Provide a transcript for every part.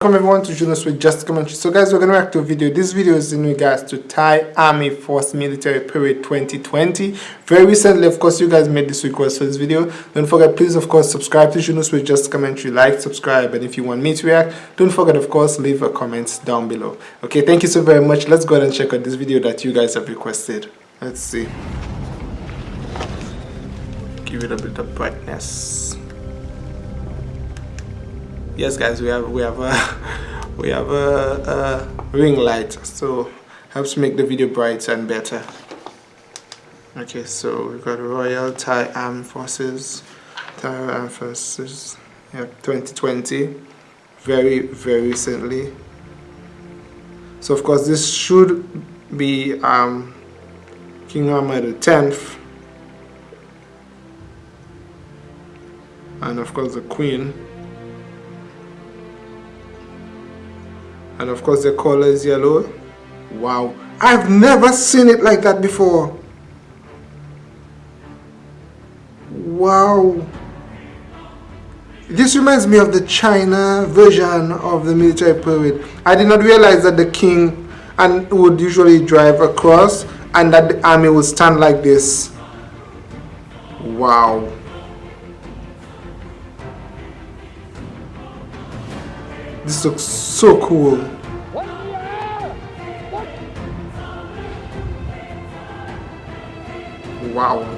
Welcome everyone to Junos with Just Commentary. So guys, we're going to react to a video. This video is in regards to Thai Army Force Military Parade 2020. Very recently, of course, you guys made this request for this video. Don't forget, please, of course, subscribe to Junos with Just Commentary. Like, subscribe, and if you want me to react, don't forget, of course, leave a comment down below. Okay, thank you so very much. Let's go ahead and check out this video that you guys have requested. Let's see. Give it a bit of brightness yes guys we have we have a we have a, a ring light so helps make the video brighter and better. Okay so we've got Royal Thai Armed Forces Thai Armed Forces yeah 2020 very very recently. So of course this should be um, King Rama the 10th and of course the Queen and of course the color is yellow. Wow. I've never seen it like that before. Wow. This reminds me of the China version of the military parade I did not realize that the king and would usually drive across and that the army would stand like this. Wow This looks so cool. Wow.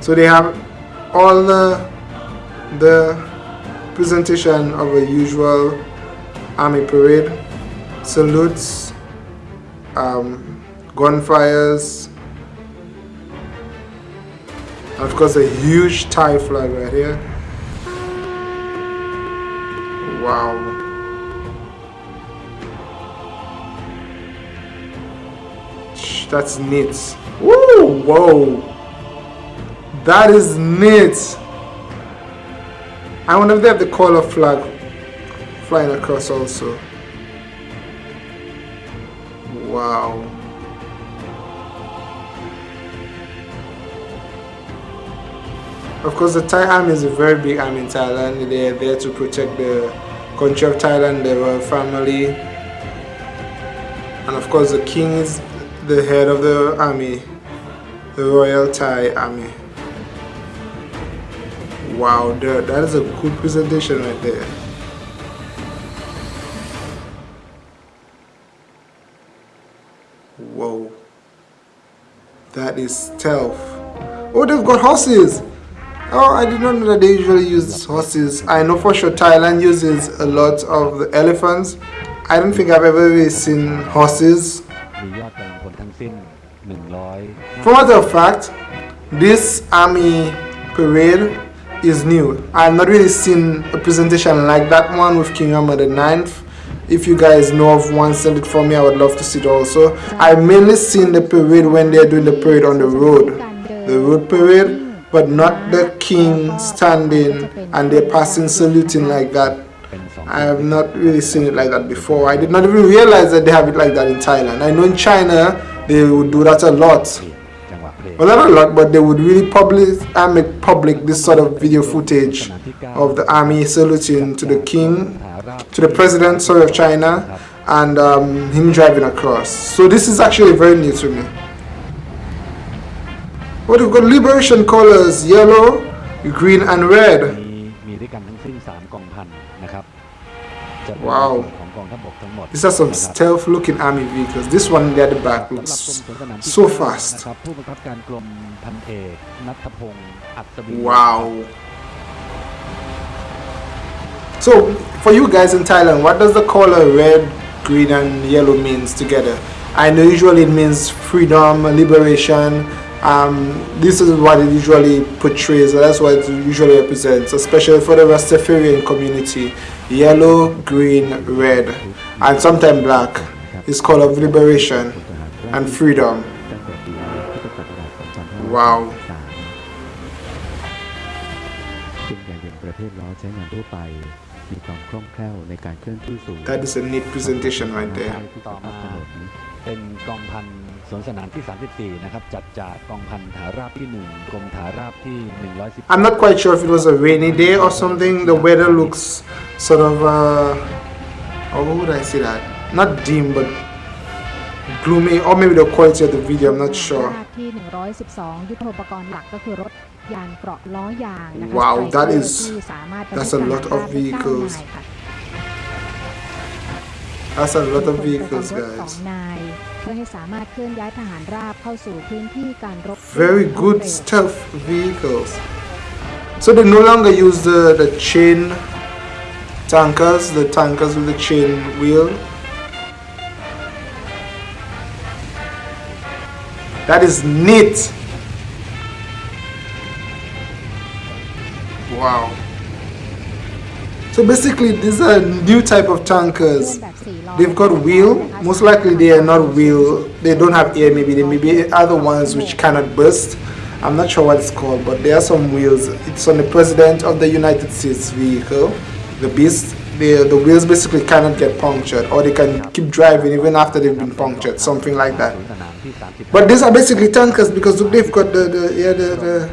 So they have all the, the presentation of a usual army parade. Salutes, um, gunfires, of course a huge Thai flag right here. Wow. That's neat. Woo! Whoa! That is neat. I wonder if they have the color flag flying across also. Wow. Of course, the Thai army is a very big army in Thailand. They are there to protect the country of Thailand, the royal family. And of course, the king is the head of the army, the Royal Thai Army. Wow, that, is a good presentation right there. Whoa. That is stealth. Oh, they've got horses. Oh, I did not know that they usually use horses. I know for sure Thailand uses a lot of the elephants. I don't think I've ever really seen horses for matter of fact, this army parade is new. I've not really seen a presentation like that one with King Rama the 9th. If you guys know of one, send it for me. I would love to see it also. I've mainly seen the parade when they're doing the parade on the road. The road parade, but not the king standing and they're passing saluting like that. I have not really seen it like that before. I did not even realize that they have it like that in Thailand. I know in China they would do that a lot. Well, not a lot, but they would really public and make public this sort of video footage of the army saluting to the king, to the president, sorry, of China, and um, him driving across. So this is actually very new to me. What we've got liberation colors, yellow, green and red. Wow. These are some stealth looking army vehicles. This one there at the back looks so fast. Wow. So, for you guys in Thailand, what does the color red, green and yellow means together? I know usually it means freedom, liberation, um, this is what it usually portrays that's what it usually represents especially for the Rastafarian community yellow green red and sometimes black is color of liberation and freedom wow that is a neat presentation right there เป็นกองพัน สวนสนามที่ 34 นะครับ จัดจากกองพันฐานราบที่ 1 กรมฐานราบที่ 110 I'm not quite sure if it was a rainy day or something the weather looks sort of uh, how would I say that? Not dim, but gloomy, or maybe the quality of the video. I'm not sure. ที่ 112 ยุทโธปกรณ์หลักก็คือรถยานเกราะล้อยางนะคะ Wow, Striker that is- ที่สามารถบรรทุก that's a lot of ทหารได้ vehicles. เก้านายค่ะ That's a lot of มี vehicles, คนประกอบรถสอง guys. นาย เพื่อให้สามารถเคลื่อนย้ายทหารราบเข้าสู่พื้นที่การรบ Very รวด good เร็ว stealth vehicles. So they no longer use the, the chain tankers, the tankers with the chain wheel. That is neat. Wow. So basically, these are new type of เคลื่อน tankers. they've got wheel most likely they are not wheel they don't have air maybe they may be other ones which cannot burst. I'm not sure what it's called but there are some wheels. It's on the president of the united states vehicle the beast. The the wheels basically cannot get punctured or they can keep driving even after they've been punctured something like that. But these are basically tankers because they've got the the yeah the, the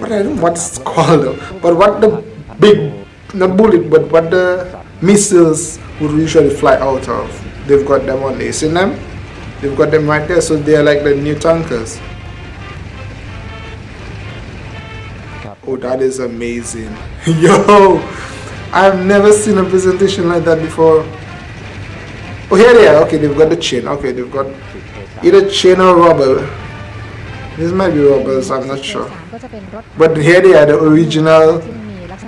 what i don't know what it's called though, but what the big not bullet but what the missiles would usually fly out of. They've got them on. You seen them? They've got them right there, so they're like the new tankers. Oh, that is amazing. Yo, I've never seen a presentation like that before. Oh, here they are. Okay, they've got the chain. Okay, they've got either chain or rubber. This might be rubbers, I'm not sure. But here they are, the original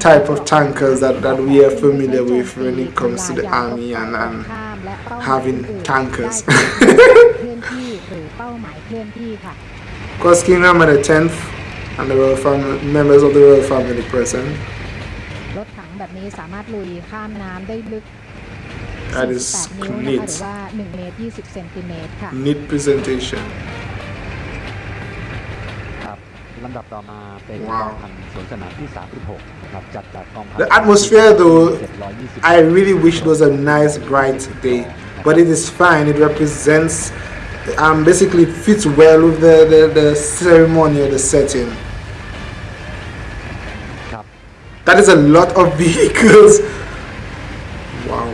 type of tankers that, that we are familiar with when it comes to the army and, and having tankers. Because King Rama the 10th and the royal family, members of the royal family present. That is neat. Neat presentation. Wow. 36 นะครับจัดจากกองพัน The atmosphere though, 720 I really wish it was a nice bright day, but it is fine. It represents, um, basically fits well with the, the, the ceremony or the setting. ครับ That is a lot of vehicles. Wow.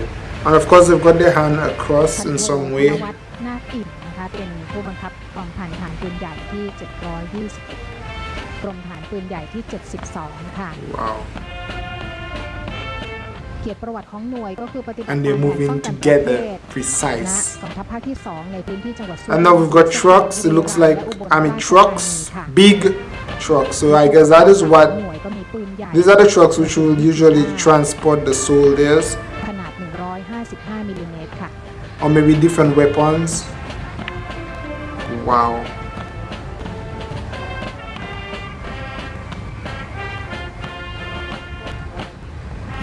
And of course, they've got their hand across พัน in โท some ธน way. วัฒน์นาคอิ่มนะคะ เป็นผู้บังคับกองพันฐานปืนใหญ่ที่ 721 กรมฐาน ร ปืนใหญ่ที่ 72 ค่ะ Wow. เกียรติประวัติของหน่วยก็คือปฏิบัติ And การ they're แผนป้อง moving กันประเท together, ศณ precise. กองทัพภาคที่ 2 ในพื้นที่จังหวัดสุ And now we've got trucks. It looks like, I mean, trucks, big trucks. So I guess that is ห what น่วยก็มีปืนใหญ่ these are the trucks which will usually transport the soldiers ขนาด 155มิลลิเมตรค่ะ or maybe different weapons. Wow.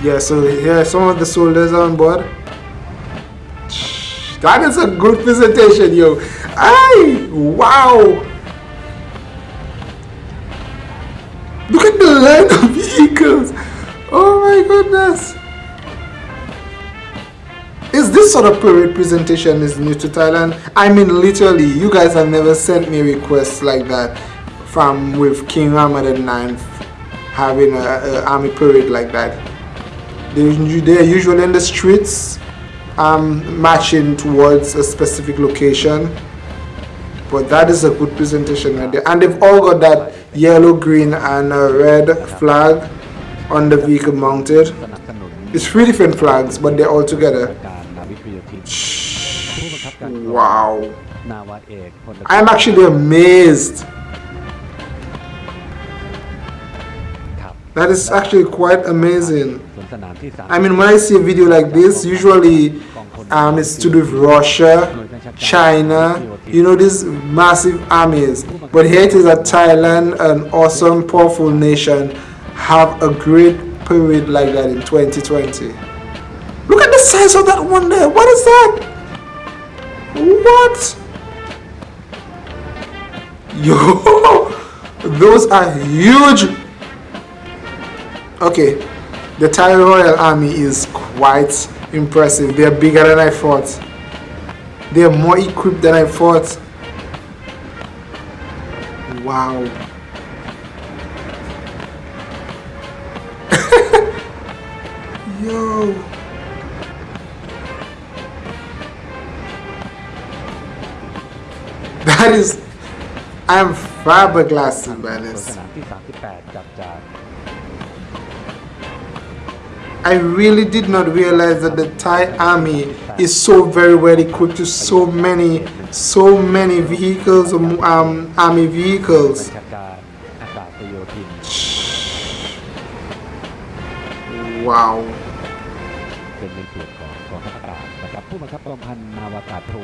Yeah, so here some of the soldiers on board. That is a good presentation, yo. Aye, wow. Look at the line of vehicles. Oh my goodness. Is this sort of parade presentation is new to Thailand? I mean, literally, you guys have never sent me requests like that from with King Rama the Ninth having a, a army parade like that. They are usually in the streets, um, marching towards a specific location. But that is a good presentation right there. And they've all got that yellow, green, and red flag on the vehicle mounted. It's three different flags, but they're all together. Wow. I'm actually amazed. That is actually quite amazing. I mean, when I see a video like this, usually um, it's to do with Russia, China, you know, these massive armies. But here it is that Thailand, an awesome, powerful nation, have a great period like that in 2020. Look at the size of that one there. What is that? What? Yo, those are huge. Okay, the Thai Royal Army is quite impressive. They are bigger than I thought. They are more equipped than I thought. Wow. Yo. That is... I'm flabbergasted by this. I really did not realize that the Thai army is so very well equipped with so many so many vehicles um, um army บั vehicles ญชาการอากาศโยธิน wow เป็นในส่วนของกองทัพอากาศนะครับผู้บังคับกองพันนาวากาศโท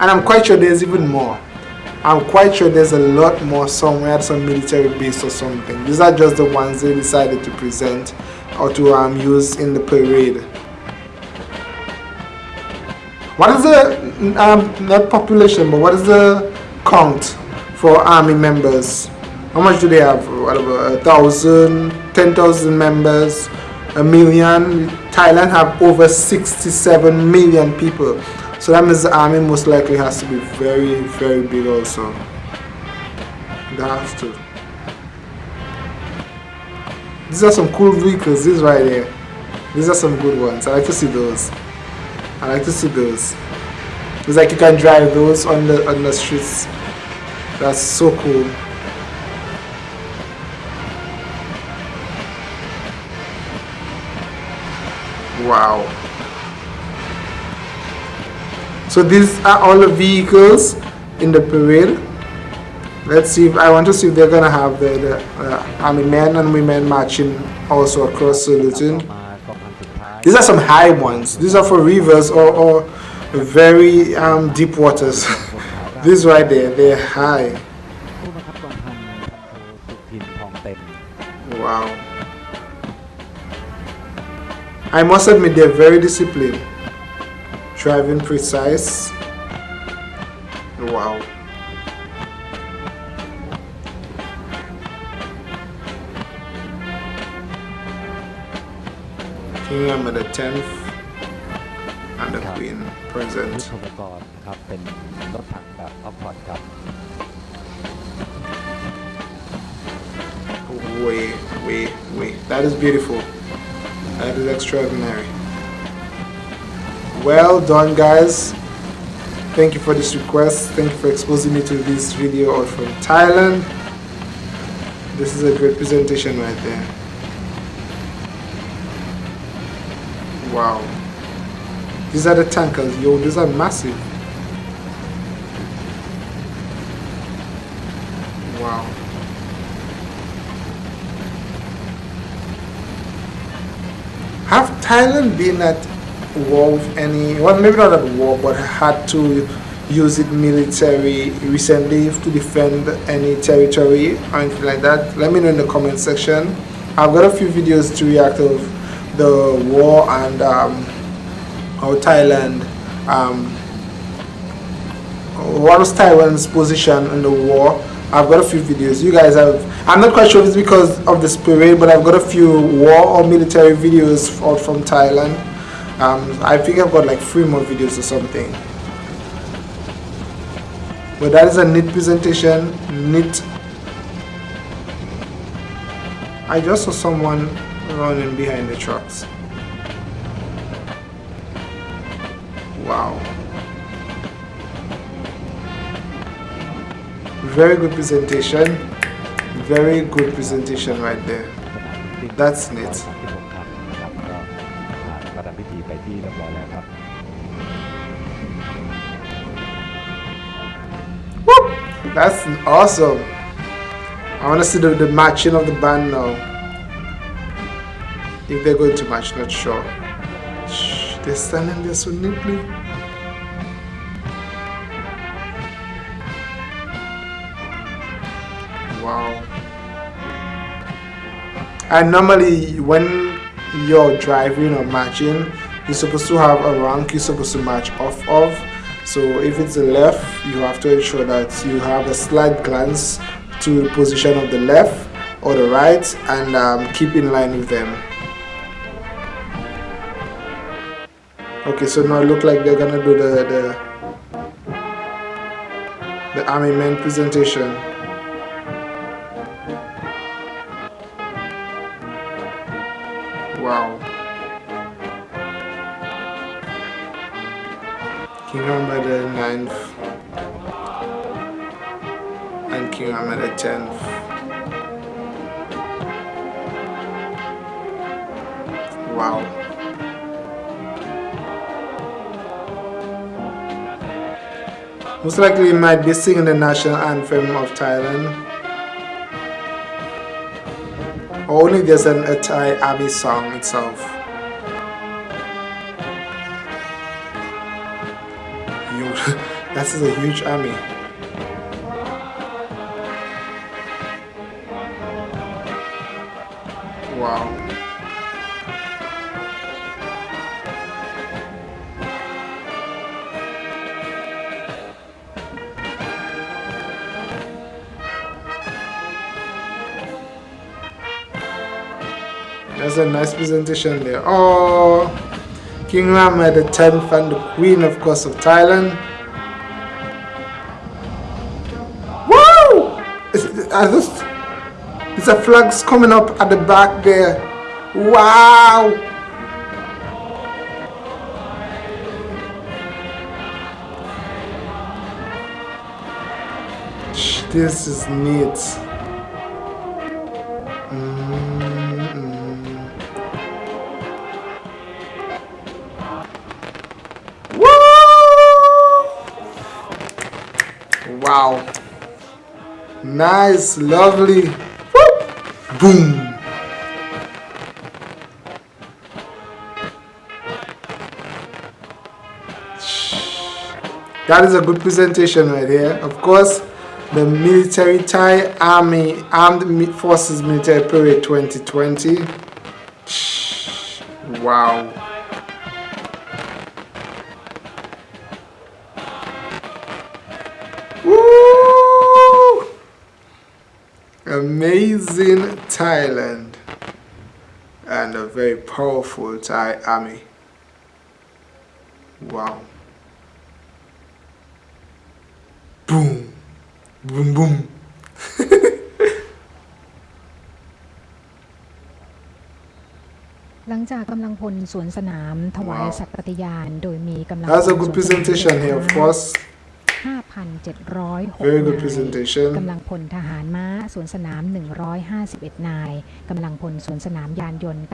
and I'm quite sure there's even more I'm quite sure there's a lot more somewhere some military base or something. These are just the ones they decided to present or to um, use in the parade. What is the um, not population but what is the count for army members? How much do they have? Whatever a thousand ten thousand members a million. Thailand have over 67 million people so that means the army most likely has to be very very big also. That has to. These are some cool vehicles these right here. These are some good ones. I like to see those. I like to see those. It's like you can drive those on the on the streets. That's so cool. Wow so these are all the vehicles in the parade let's see if I want to see if they're gonna have the, the uh, army men and women marching also across saluting these are some high ones. These are for rivers or, or very um, deep waters. This right there they're high. Wow. I must admit they're very disciplined Driving precise. Wow. King the 10th and the Queen ยุท present. ธปกรณ์ครับเป็นรถถังแบบออฟพอร์ตครับ Wait, wait, wait. That is beautiful. That is extraordinary. Well done, guys. Thank you for this request. Thank you for exposing me to this video out from Thailand. This is a great presentation right there. Wow. These are the tankers. Yo, these are massive. Wow. Have Thailand been at war with any, well, maybe not at war, but had to use it military recently to defend any territory or anything like that? Let me know in the comment section. I've got a few videos to react of the war and um, how Thailand, um, what was Taiwan's position in the war. I've got a few videos. You guys have. I'm not quite sure if it's because of this parade, but I've got a few war or military videos out from Thailand. Um, I think I've got like three more videos or something. But that is a neat presentation, neat. I just saw someone running behind the trucks. Wow. Very good presentation. Very good presentation right there. That's neat. That's awesome. I want to see the, the matching of the band now. If they're going to match, not sure. Shh, they're standing there so neatly. Wow. And normally, when you're driving or matching, you're supposed to have a rank you're supposed to match off of. So if it's the left, you have to ensure that you have a slight glance to the position of the left or the right and um, keep in line with them. Okay, so now it look like they're gonna do the the, the army men presentation. 10. Wow. Most likely we might be singing the national anthem of Thailand. Only there's an a Thai Abbey song itself. That is a huge army. That's a nice presentation there. Oh, King Rama the 10th and the Queen, of course, of Thailand. Woo! It's, I just, it's a flags coming up at the back there. Wow! This is neat. Wow. Nice, lovely. Woo! Boom. That is a good presentation right here. Of course, the military Thai Army Armed Forces Military Parade 2020. Wow. amazing Thailand and a very powerful Thai army. Wow. Boom. Boom boom. That's a good presentation here, of course. 5,706 Very good นาย presentation. กำลังพลทหารม้าสวนสนาม 151 นาย กำลังพลสวนสนามยานยนต์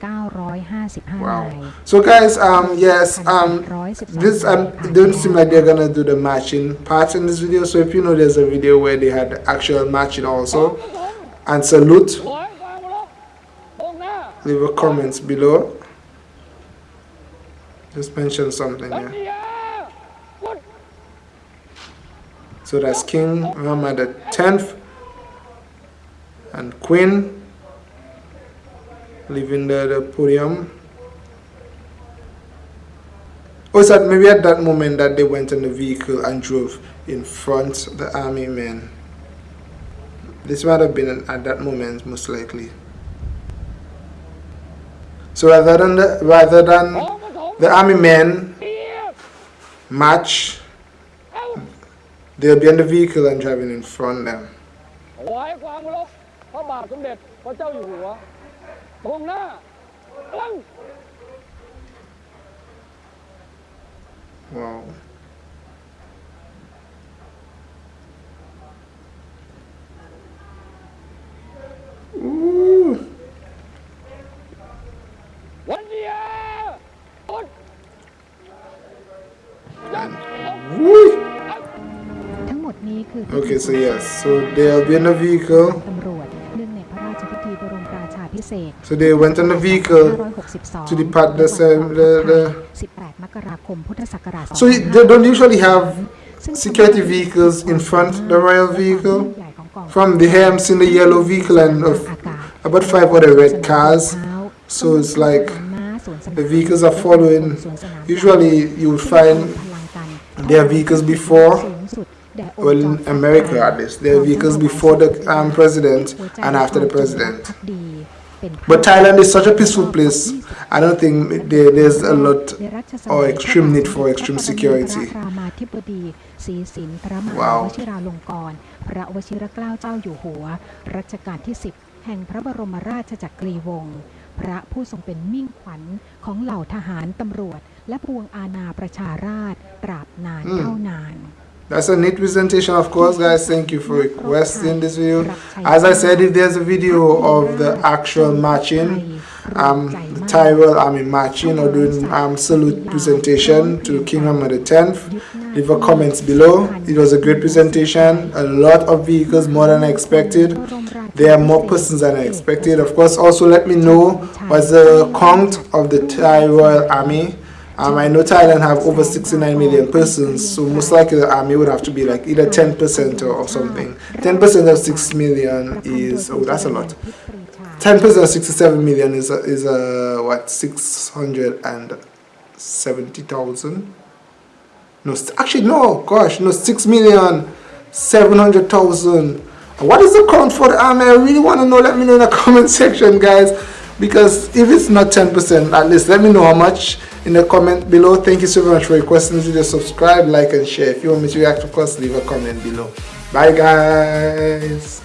955 นาย Wow. So guys, um, yes, um, this um, it don't seem like they're gonna do the matching part in this video. So if you know, there's a video where they had actual matching also. And salute. ถอยกลางมาแล้วตรงหน้า Leave a comments below. Just mention something ตั So that's King Muhammad the 10th and Queen leaving the, the podium. Oh, so maybe at that moment that they went in the vehicle and drove in front of the army men. This might have been at that moment, most likely. So rather than the, rather than the army men march they'll be in the vehicle and driving in front of them. ถวายความเคารพพระบาทสมเด็จพระเจ้าอยู่หัว ตรงหน้าตั้ง Wow. Ooh. วันเดียวุฒยัน Woo. ทั้งหมดนี้คือ Okay, so yes, so they'll be in the vehicle. ตำรวจเนื่องในพระราชพิธีบรมราชาพิเศษก So they went in the vehicle. 562 to depart the same- the- the- 18 มกราคม พุทธศักราช So they don't usually have ซึ่ง security vehicles in front the royal vehicle. ใหญ่ของกอง From the here, I'm seeing the yellow vehicle and of อากาศ about five other red cars. So it's like the vehicles are following. Usually you would find their vehicles before, Well, in America at least, their vehicles before the um, president and after the president. But Thailand is such a peaceful place. I don't think there, there's a lot or extreme need for extreme security. พระรามาธิบดีศรีสินพระมหา Wow. วชิราลงกรณ์พระวชิรเกล้าเจ้าอยู่หัว รัชกาลที่ 10 แห่งพระบรมราชจักรีวงศ์พระผู้ทรงเป็นมิ่งขวัญของเหล่าทหารตำรวจ และพวงอาณาประชาราษฎร์ตราบนานอืมเท่านาน that's a neat presentation of course guys. Thank you for requesting this video. As i said if there's a video of the actual matching um the Royal Army matching or doing um salute presentation to King Mohammed X leave a comments below. It was a great presentation a lot of vehicles more than i expected. There are more persons than i expected. Of course also let me know what's the count of the thai royal army um, I know Thailand have over 69 million persons, so most likely the army would have to be like either 10% or, or something. 10% of 6 million is, oh, that's a lot. 10% of 67 million is, a, is a, what, 670,000? No, actually, no, gosh, no, 6 million 700,000. What is the count for the army? I really want to know. Let me know in the comment section, guys. Because if it's not 10%, at least let me know how much in the comment below. Thank you so much for requesting this video. Subscribe, like, and share. If you want me to react, of course, leave a comment below. Bye, guys.